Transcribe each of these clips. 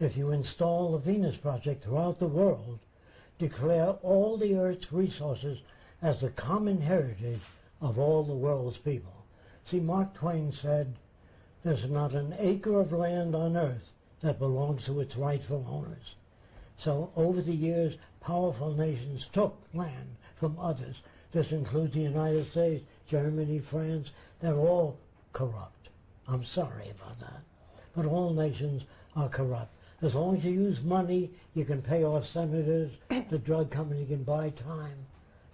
if you install the Venus Project throughout the world, declare all the Earth's resources as the common heritage of all the world's people. See, Mark Twain said, there's not an acre of land on Earth that belongs to its rightful owners. So over the years, powerful nations took land from others. This includes the United States, Germany, France. They're all corrupt. I'm sorry about that. But all nations are corrupt. As long as you use money, you can pay off senators, the drug company can buy time.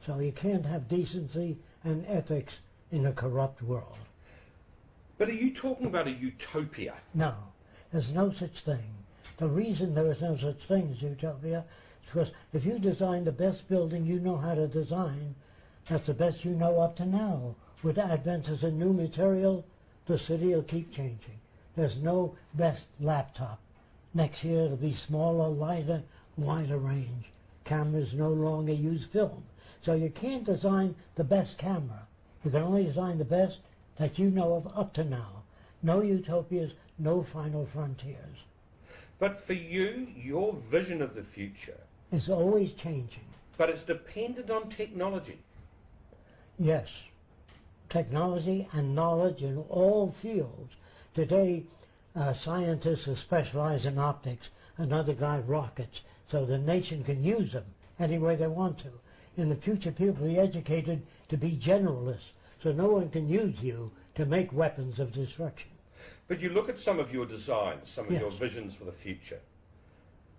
So you can't have decency and ethics in a corrupt world. But are you talking about a utopia? No, there's no such thing. The reason there is no such thing as utopia is because if you design the best building you know how to design, that's the best you know up to now. With advances in new material, the city will keep changing. There's no best laptop. Next year it'll be smaller, lighter, wider range. Cameras no longer use film. So you can't design the best camera. You can only design the best that you know of up to now. No utopias, no final frontiers. But for you, your vision of the future is always changing. but it's dependent on technology. Yes, technology and knowledge in all fields. Today, uh, scientists who specialized in optics, another guy rockets, so the nation can use them any way they want to. In the future, people will be educated to be generalists, so no one can use you to make weapons of destruction. But you look at some of your designs, some of Yes. your visions for the future,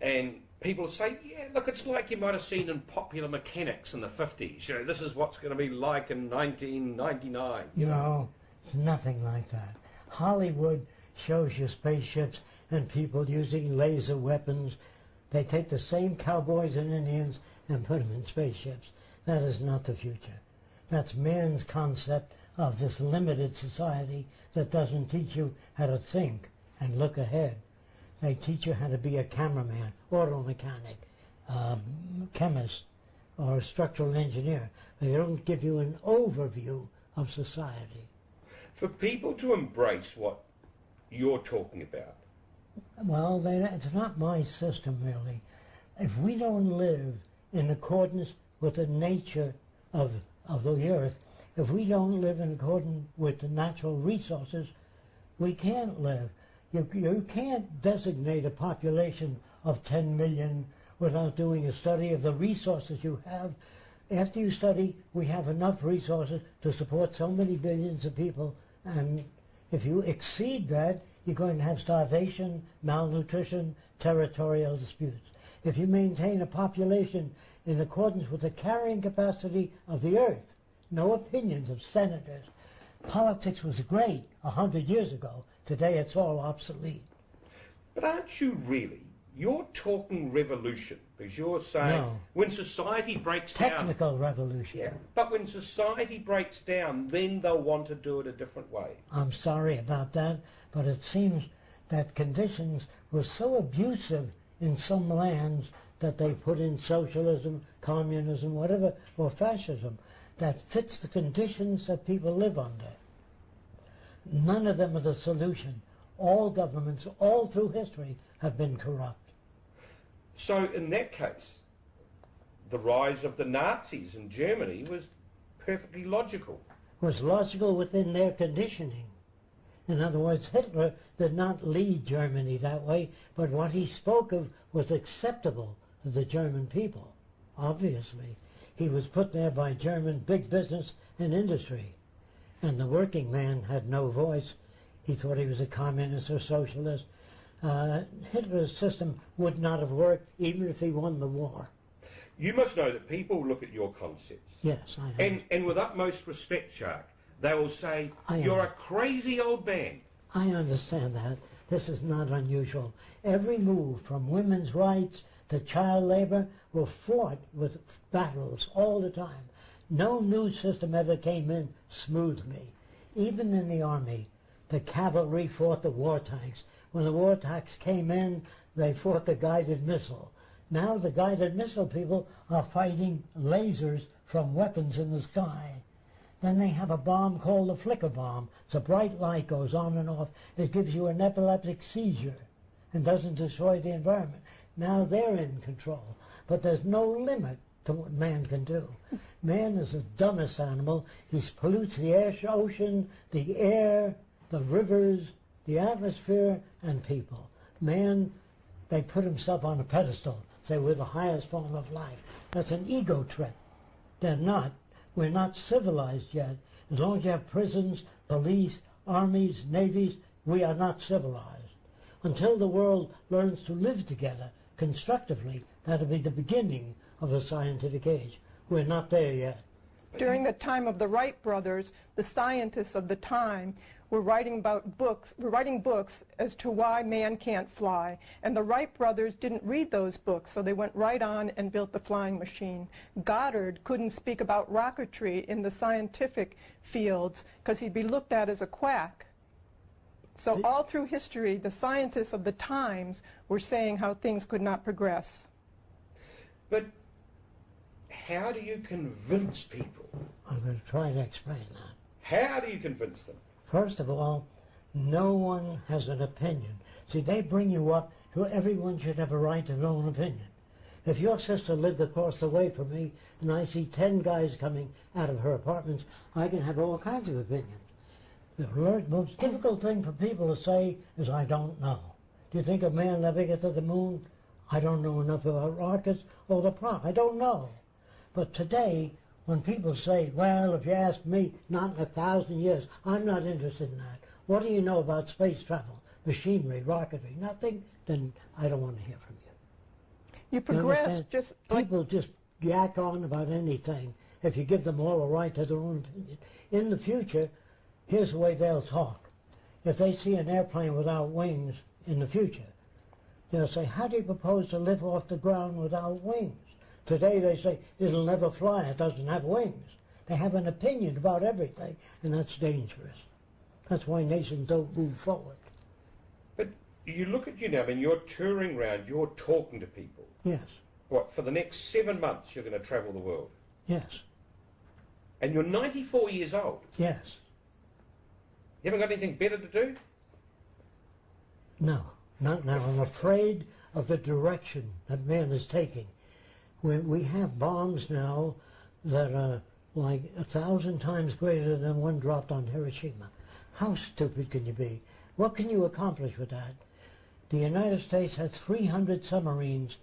and people say, yeah, look, it's like you might have seen in popular mechanics in the 50s. You know, this is what's going to be like in 1999. You know? No, it's nothing like that. Hollywood shows you spaceships and people using laser weapons. They take the same cowboys and Indians and put them in spaceships. That is not the future. That's man's concept of this limited society that doesn't teach you how to think and look ahead. They teach you how to be a cameraman, auto mechanic, um, chemist, or a structural engineer. They don't give you an overview of society. For people to embrace what you're talking about, Well, they, it's not my system really. If we don't live in accordance with the nature of, of the earth, if we don't live in accordance with the natural resources, we can't live. You, you can't designate a population of 10 million without doing a study of the resources you have. After you study, we have enough resources to support so many billions of people, and if you exceed that, you're going to have starvation, malnutrition, territorial disputes. If you maintain a population in accordance with the carrying capacity of the earth, no opinions of senators. Politics was great a hundred years ago. Today it's all obsolete. but aren't you really? You're talking revolution because you're saying No. when society breaks down. Technical revolution. Yeah, but when society breaks down, then they'll want to do it a different way. I'm sorry about that, but it seems that conditions were so abusive in some lands that they put in socialism, communism, whatever, or fascism that fits the conditions that people live under. None of them are the solution. All governments, all through history, have been corrupt. So in that case, the rise of the Nazis in Germany was perfectly logical. was logical within their conditioning. In other words, Hitler did not lead Germany that way, but what he spoke of was acceptable to the German people. Obviously, he was put there by German big business and industry, and the working man had no voice. He thought he was a communist or socialist. Uh, Hitler's system would not have worked even if he won the war. You must know that people look at your concepts, Yes, I know. and, and with utmost respect, Jacque, they will say, I You're a crazy old man. I understand that. This is not unusual. Every move from women's rights to child labor were fought with battles all the time. No new system ever came in smoothly. Even in the army, the cavalry fought the war tanks. When the war tanks came in, they fought the guided missile. Now the guided missile people are fighting lasers from weapons in the sky. Then they have a bomb called the flicker bomb. It's a bright light goes on and off. It gives you an epileptic seizure. and doesn't destroy the environment. Now they're in control. But there's no limit to what man can do. Man is the dumbest animal. He pollutes the air, ocean, the air, the rivers, the atmosphere, and people. Man, they put himself on a pedestal, say we're the highest form of life. That's an ego trip. They're not. We're not civilized yet. As long as you have prisons, police, armies, navies, we are not civilized. Until the world learns to live together constructively, that'll be the beginning of the scientific age. We're not there yet. During the time of the Wright brothers, the scientists of the time were writing about books, were writing books as to why man can't fly. And the Wright brothers didn't read those books, so they went right on and built the flying machine. Goddard couldn't speak about rocketry in the scientific fields because he'd be looked at as a quack. So The- all through history, the scientists of the times were saying how things could not progress. But how do you convince people? I'm going to try to explain that. How do you convince them? First of all, no one has an opinion. See, they bring you up to everyone should have a right to their own opinion. If your sister lived across the way from me and I see ten guys coming out of her apartments, I can have all kinds of opinions. The most difficult thing for people to say is, I don't know. Do you think a man ever get to the moon? I don't know enough about rockets or the plot. I don't know. But today, when people say, well, if you ask me, not in a thousand years, I'm not interested in that. What do you know about space travel, machinery, rocketry? Nothing? Then I don't want to hear from you. You You progress understand? just like People just yak on about anything if you give them all a right to their own opinion. In the future, here's the way they'll talk. If they see an airplane without wings in the future, they'll say, how do you propose to live off the ground without wings? Today they say, it'll never fly, it doesn't have wings. They have an opinion about everything, and that's dangerous. That's why nations don't move forward. But you look at you now, I mean, you're touring around, you're talking to people. Yes, What, for the next seven months you're going to travel the world? yes, And you're 94 years old. yes. You haven't got anything better to do? No, not now. I'm afraid of the direction that man is taking. We, we have bombs now that are like a thousand times greater than one dropped on Hiroshima. How stupid can you be? What can you accomplish with that? The United States has 300 submarines,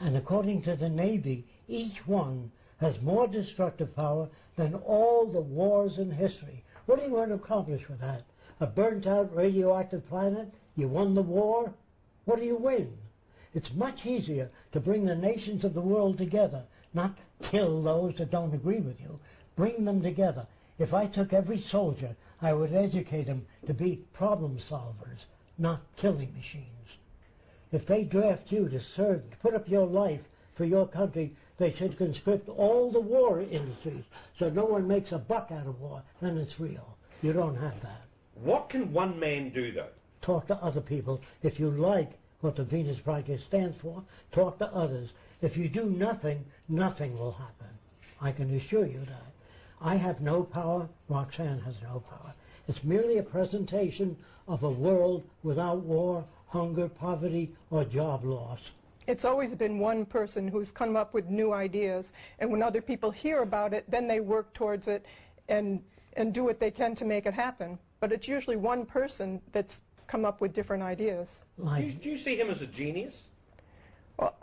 and according to the Navy, each one has more destructive power than all the wars in history. What are you going to accomplish with that? A burnt out radioactive planet? You won the war? What do you win? It's much easier to bring the nations of the world together, not kill those that don't agree with you. Bring them together. If I took every soldier, I would educate them to be problem solvers, not killing machines. If they draft you to serve, to put up your life for your country, they should conscript all the war industries so no one makes a buck out of war. Then it's real. You don't have that. What can one man do, though? Talk to other people. If you like what the Venus Project stands for, talk to others. If you do nothing, nothing will happen. I can assure you that. I have no power. Roxanne has no power. It's merely a presentation of a world without war, hunger, poverty, or job loss. It's always been one person who's come up with new ideas, and when other people hear about it, then they work towards it and, and do what they can to make it happen. But it's usually one person that's come up with different ideas. Do you, do you see him as a genius? Well,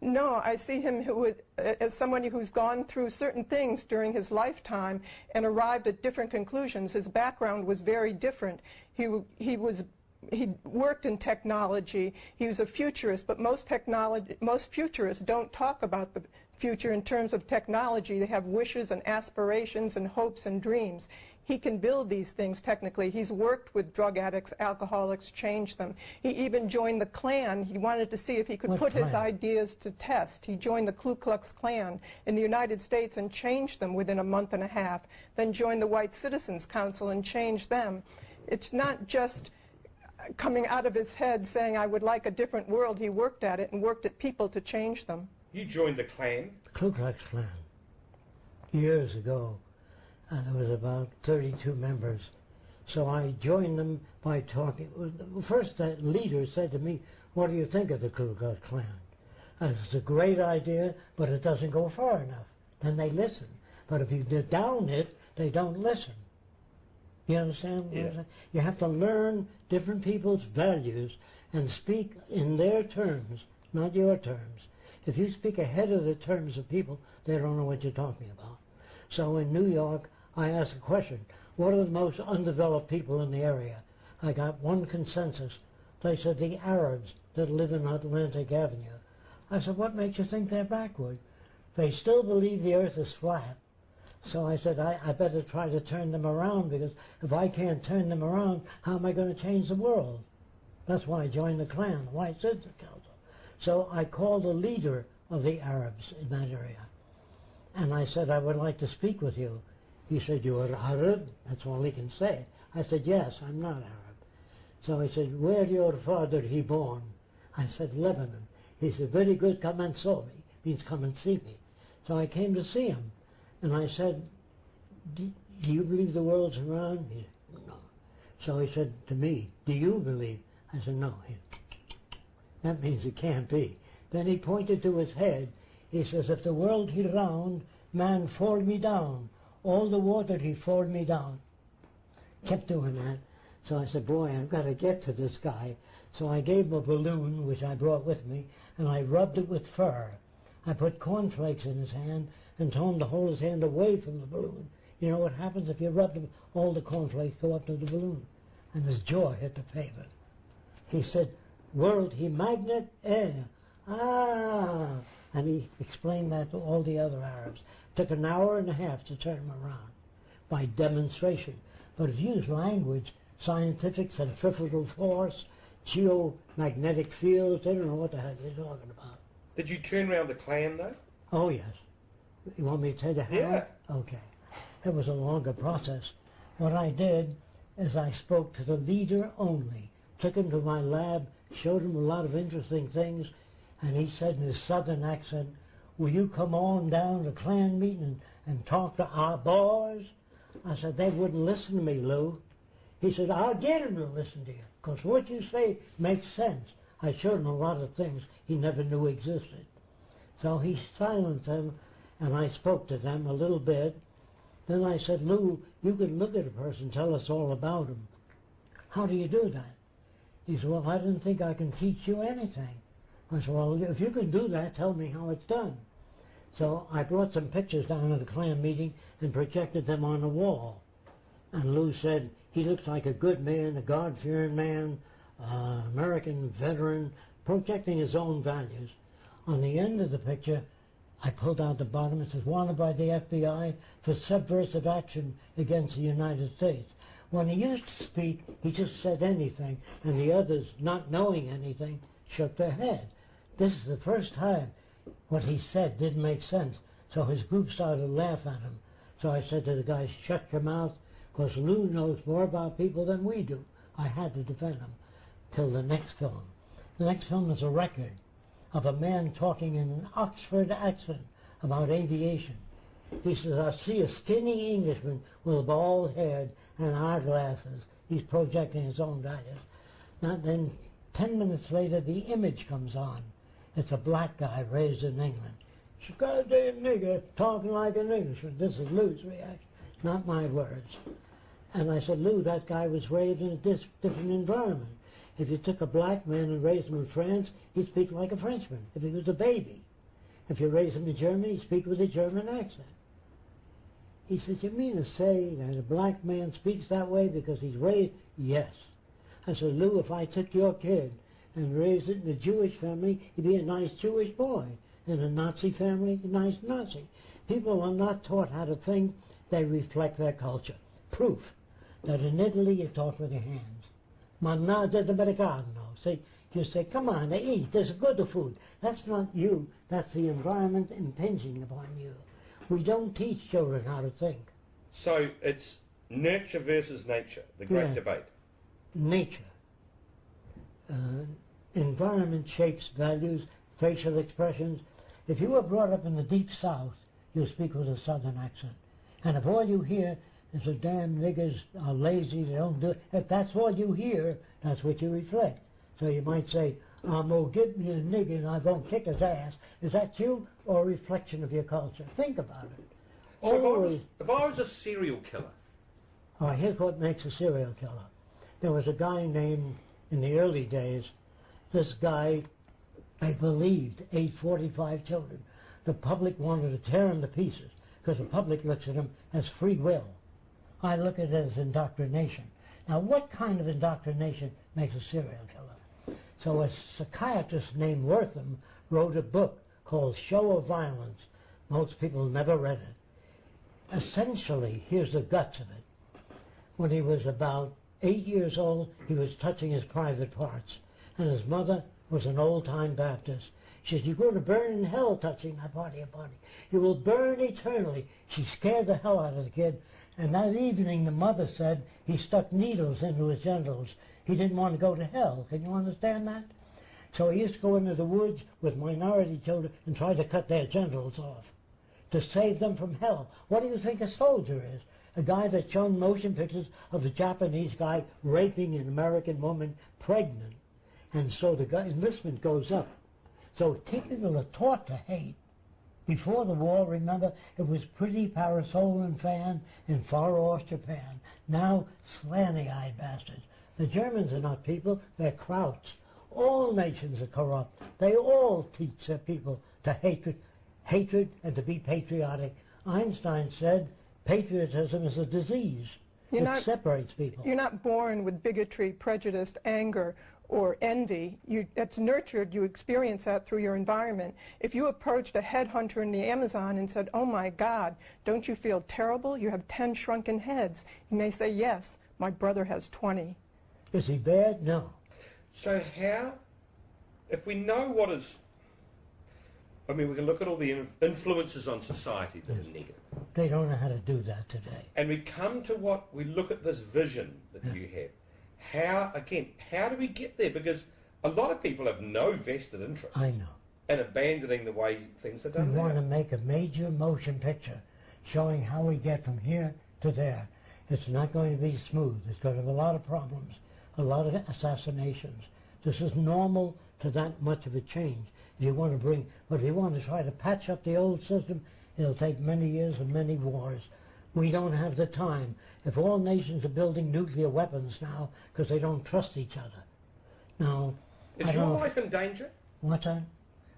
no, I see him who would, uh, as somebody who's gone through certain things during his lifetime and arrived at different conclusions. His background was very different. He, he was he worked in technology. He was a futurist, but most technology most futurists don't talk about the future in terms of technology. They have wishes and aspirations and hopes and dreams. He can build these things technically. He's worked with drug addicts, alcoholics, changed them. He even joined the Klan. He wanted to see if he could What put his ideas to test. He joined the Ku Klux Klan in the United States and changed them within a month and a half, then joined the White Citizens Council and changed them. It's not just coming out of his head saying, I would like a different world. He worked at it and worked at people to change them. You joined the Klan. Ku Klux Klan. Years ago, uh, there was about 32 members. So I joined them by talking. First, that leader said to me, what do you think of the Ku Klux Klan? And it's a great idea, but it doesn't go far enough. Then they listen. But if you down it, they don't listen. You understand what Yeah. I'm saying? You have to learn different people's values and speak in their terms, not your terms. If you speak ahead of the terms of people, they don't know what you're talking about. So in New York, I asked a question, what are the most undeveloped people in the area? I got one consensus. They said the Arabs that live in Atlantic Avenue. I said, what makes you think they're backward? They still believe the earth is flat. So I said, I, I better try to turn them around because if I can't turn them around, how am I going to change the world? That's why I joined the Klan, the White Citizens Council. So I called the leader of the Arabs in that area. And I said, I would like to speak with you. He said, you are Arab? That's all he can say. I said, yes, I'm not Arab. So he said, where your father he born? I said, Lebanon. He said, very good, come and saw me. Means come and see me. So I came to see him. And I said, do, you believe the world's round? He said, no. So he said to me, do you believe? I said, no. He, that means it can't be. Then he pointed to his head. He says, if the world he round, man fall me down. All the water he fall me down. Kept doing that. So I said, boy, I've got to get to this guy. So I gave him a balloon, which I brought with me, and I rubbed it with fur. I put cornflakes in his hand and told him to hold his hand away from the balloon. You know what happens if you rub them, all the cornflakes go up to the balloon. And his jaw hit the pavement. He said, world he magnet air. Ah! And he explained that to all the other Arabs. Took an hour and a half to turn him around by demonstration. But if you use language, scientific, centrifugal force, geomagnetic fields, they don't know what the heck they're talking about. Did you turn around the Klan though? Oh, yes. You want me to tell you how? Yeah. Okay. It was a longer process. What I did is I spoke to the leader only, took him to my lab, showed him a lot of interesting things, and he said in his southern accent, will you come on down to Klan meeting and, talk to our boys? I said, they wouldn't listen to me, Lou. He said, I'll get him to listen to you, because what you say makes sense. I showed him a lot of things he never knew existed. So he silenced them, and I spoke to them a little bit. Then I said, Lou, you can look at a person, tell us all about him. How do you do that? He said, well, I didn't think I can teach you anything. I said, well, if you can do that, tell me how it's done. So I brought some pictures down to the Klan meeting and projected them on the wall. And Lou said, he looks like a good man, a God-fearing man, uh, American veteran, projecting his own values. On the end of the picture, I pulled out the bottom. It says, wanted by the FBI for subversive action against the United States. When he used to speak, he just said anything, and the others, not knowing anything, shook their head. This is the first time what he said didn't make sense, so his group started to laugh at him. So I said to the guys, shut your mouth, because Lou knows more about people than we do. I had to defend him till the next film. The next film is a record of a man talking in an Oxford accent about aviation. He says, I see a skinny Englishman with a bald head and eyeglasses. He's projecting his own values. Now then, ten minutes later, the image comes on. It's a black guy raised in England. She's goddamn nigger talking like an Englishman. This is Lou's reaction, not my words. And I said, Lou, that guy was raised in a different environment. If you took a black man and raised him in France, he'd speak like a Frenchman if he was a baby. If you raise him in Germany, he'd speak with a German accent. He said, you mean to say that a black man speaks that way because he's raised? Yes. I said, Lou, if I took your kid and raised it in a Jewish family, he'd be a nice Jewish boy. In a Nazi family, a nice Nazi. People are not taught how to think. They reflect their culture. Proof that in Italy you talk with your hands. Mangiate d'americano. See, you say, come on, they eat. There's good food. That's not you. That's the environment impinging upon you. We don't teach children how to think. So it's nurture versus nature, the great Yeah. debate. Nature. Uh, environment shapes values, facial expressions. If you were brought up in the deep south, you'll speak with a southern accent. And if all you hear is the damn niggers are lazy, they don't do it, if that's all you hear, that's what you reflect. So you might say, I'm going to give me a nigger and I'm going to kick his ass. Is that you or a reflection of your culture? Think about it. So if I, was, if I was a serial killer, Oh, here's what makes a serial killer. There was a guy named, in the early days, this guy, they believed, ate 45 children. The public wanted to tear him to pieces because the public looks at him as free will. I look at it as indoctrination. Now, what kind of indoctrination makes a serial killer? So a psychiatrist named Wertham wrote a book called Show of Violence. Most people never read it. Essentially, here's the guts of it when he was about eight years old, he was touching his private parts. And his mother was an old-time Baptist. She said, you're going to burn in hell touching my body and body. You will burn eternally. She scared the hell out of the kid. And that evening, the mother said he stuck needles into his genitals. He didn't want to go to hell. Can you understand that? So he used to go into the woods with minority children and try to cut their genitals off to save them from hell. What do you think a soldier is? A guy that shown motion pictures of a Japanese guy raping an American woman pregnant. And so the enlistment goes up. So people are taught to hate. Before the war, remember, it was pretty parasolan fan in far off Japan. Now, slanty-eyed bastards. The Germans are not people, they're krauts. All nations are corrupt. They all teach their people to hatred, hatred and to be patriotic. Einstein said patriotism is a disease. You're it not- separates people. You're not born with bigotry, prejudice, anger, or envy. You, it's nurtured. You experience that through your environment. If you approached a headhunter in the Amazon and said, oh my God, don't you feel terrible? You have 10 shrunken heads. He may say, yes, my brother has 20. Is he bad? No. so how, if we know what is, I mean, we can look at all the influences on society that are negative. They don't know how to do that today. And we come to what we look at this vision that you have. How again? How do we get there? Because a lot of people have no vested interest I know. in abandoning the way things are done. We want to make a major motion picture showing how we get from here to there. It's not going to be smooth. It's going to have a lot of problems, a lot of assassinations. This is normal to that much of a change. If you want to bring, but if you want to try to patch up the old system, it'll take many years and many wars. We don't have the time. If all nations are building nuclear weapons now because they don't trust each other. Now, Is your life in danger? What's that? Uh?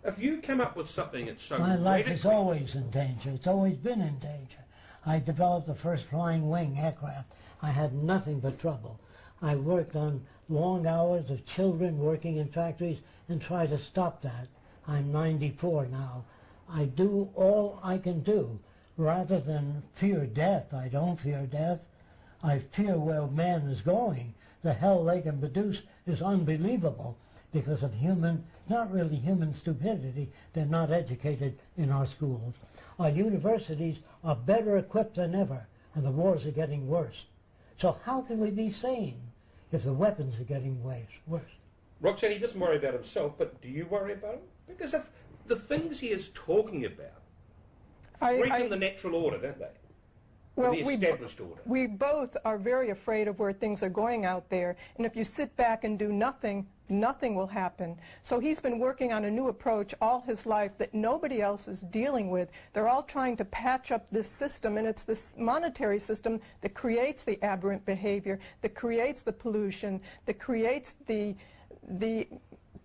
If you come up with something that's so My life is always in danger. It's always been in danger. I developed the first flying wing aircraft. I had nothing but trouble. I worked on long hours of children working in factories and tried to stop that. I'm 94 now. I do all I can do. Rather than fear death, I don't fear death. I fear where man is going. The hell they can produce is unbelievable because of human, not really human stupidity. They're not educated in our schools. Our universities are better equipped than ever, and the wars are getting worse. So how can we be sane if the weapons are getting worse? Roxanne, he doesn't worry about himself, but do you worry about him? Because of the things he is talking about I- breaking I- the natural order, don't they? Well, the we- order. We both are very afraid of where things are going out there. And if you sit back and do nothing, nothing will happen. So he's been working on a new approach all his life that nobody else is dealing with. They're all trying to patch up this system, and it's this monetary system that creates the aberrant behavior, that creates the pollution, that creates the, the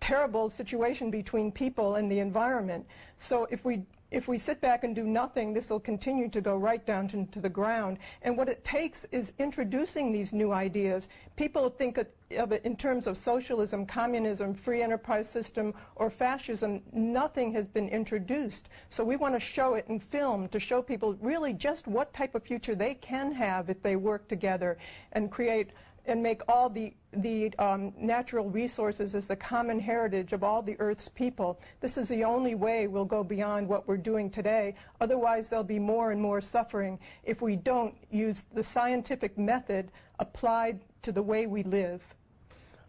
terrible situation between people and the environment. So if we if we sit back and do nothing, this will continue to go right down to, to the ground. And what it takes is introducing these new ideas. People think of, of it in terms of socialism, communism, free enterprise system, or fascism. Nothing has been introduced. So we want to show it in film to show people really just what type of future they can have if they work together and create and make all the, the um, natural resources as the common heritage of all the Earth's people. This is the only way we'll go beyond what we're doing today. Otherwise, there'll be more and more suffering if we don't use the scientific method applied to the way we live.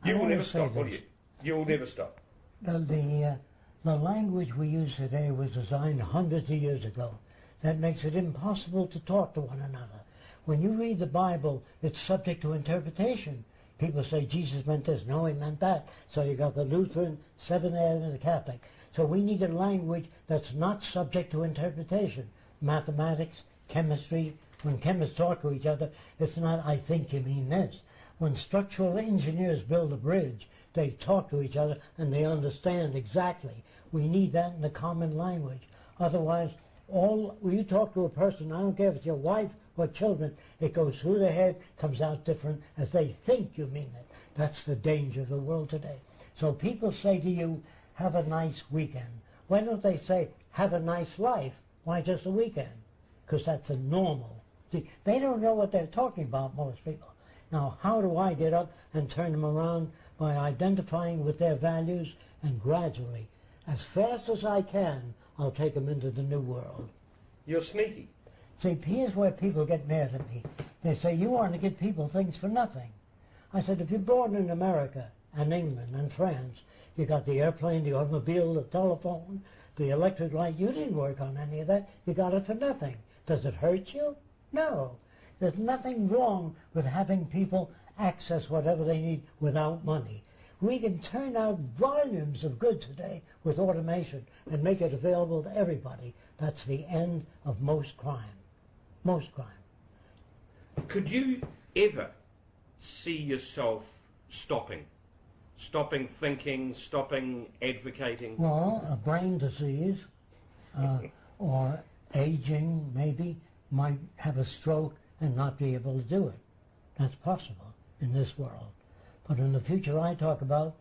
You will never stop, will you? You will never stop. The, the, uh, the language we use today was designed hundreds of years ago. That makes it impossible to talk to one another. When you read the Bible, it's subject to interpretation. People say Jesus meant this. No, he meant that. So you got the Lutheran, Seventh Day and the Catholic. So we need a language that's not subject to interpretation. Mathematics, chemistry, when chemists talk to each other, it's not, I think you mean this. When structural engineers build a bridge, they talk to each other and they understand exactly. We need that in the common language. Otherwise, all when you talk to a person, I don't care if it's your wife or children, it goes through their head, comes out different as they think you mean it. That's the danger of the world today. So people say to you, have a nice weekend. Why don't they say, have a nice life? Why just a weekend? Because that's a normal. See, they don't know what they're talking about, most people. Now, how do I get up and turn them around? By identifying with their values and gradually, as fast as I can, I'll take them into the new world. You're sneaky. See, here's where people get mad at me. They say, you want to give people things for nothing. I said, if you're born in America and England and France, you got the airplane, the automobile, the telephone, the electric light. You didn't work on any of that. You got it for nothing. Does it hurt you? No. There's nothing wrong with having people access whatever they need without money. We can turn out volumes of goods today with automation and make it available to everybody. That's the end of most crime. Most crime. Could you ever see yourself stopping? Stopping thinking, stopping advocating? Well, a brain disease uh, or aging maybe might have a stroke and not be able to do it. That's possible in this world. But in the future I talk about,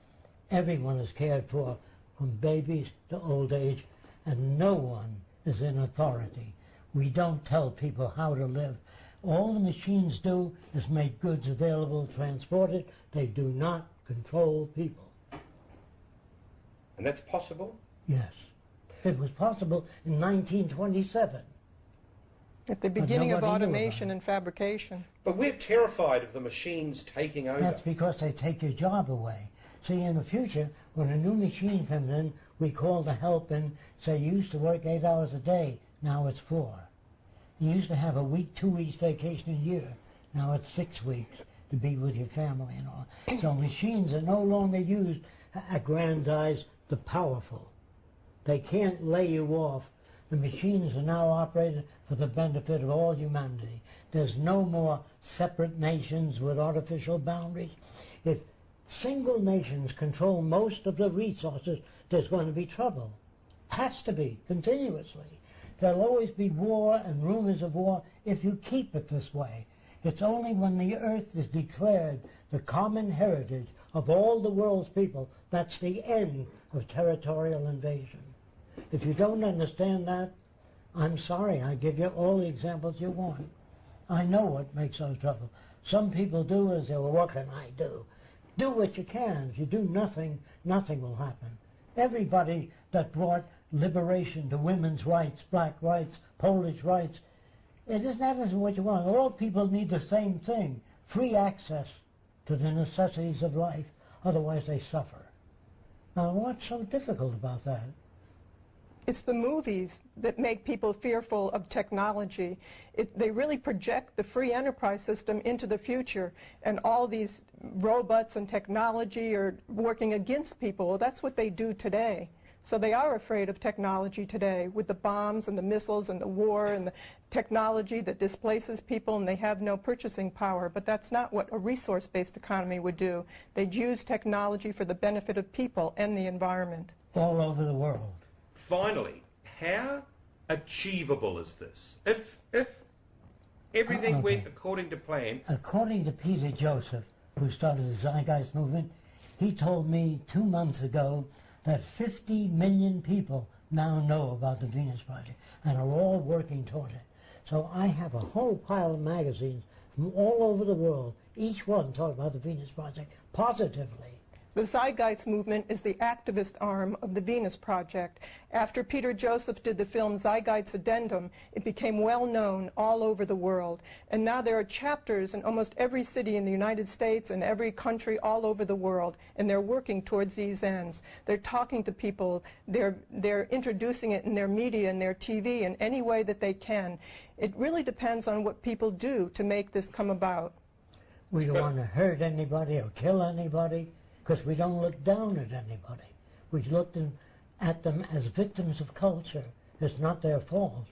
everyone is cared for from babies to old age, and no one is in authority. We don't tell people how to live. All the machines do is make goods available, transport it. They do not control people. And that's possible? Yes. It was possible in 1927. At the beginning of automation and fabrication. But we're terrified of the machines taking over. That's because they take your job away. See, in the future, when a new machine comes in, we call the help and say, you used to work eight hours a day, now it's four. You used to have a week, two weeks vacation a year, now it's six weeks to be with your family and all. So machines are no longer used to aggrandize the powerful. They can't lay you off. The machines are now operated for the benefit of all humanity. There's no more separate nations with artificial boundaries. If single nations control most of the resources, there's going to be trouble. Has to be, continuously. There'll always be war and rumors of war if you keep it this way. It's only when the earth is declared the common heritage of all the world's people that's the end of territorial invasion. If you don't understand that, I'm sorry, I give you all the examples you want. I know what makes us trouble. Some people do is say, well, what can I do? Do what you can. If you do nothing, nothing will happen. Everybody that brought liberation to women's rights, black rights, Polish rights, it isn't that isn't what you want. All people need the same thing, free access to the necessities of life. Otherwise they suffer. Now what's so difficult about that? It's the movies that make people fearful of technology. It, they really project the free enterprise system into the future, and all these robots and technology are working against people. Well, that's what they do today. So they are afraid of technology today with the bombs and the missiles and the war and the technology that displaces people and they have no purchasing power. But that's not what a resource-based economy would do. They'd use technology for the benefit of people and the environment. All over the world. Finally, how achievable is this? If if everything Okay. went according to plan, According to Peter Joseph, who started the Zeitgeist movement, he told me two months ago that 50 million people now know about the Venus Project and are all working toward it. So I have a whole pile of magazines from all over the world, each one talking about the Venus Project positively. The Zeitgeist movement is the activist arm of the Venus Project. After Peter Joseph did the film Zeitgeist Addendum, it became well known all over the world. And now there are chapters in almost every city in the United States and every country all over the world, and they're working towards these ends. They're talking to people, they're, they're introducing it in their media and their TV in any way that they can. It really depends on what people do to make this come about. We don't want to hurt anybody or kill anybody because we don't look down at anybody. We look them, at them as victims of culture. It's not their fault.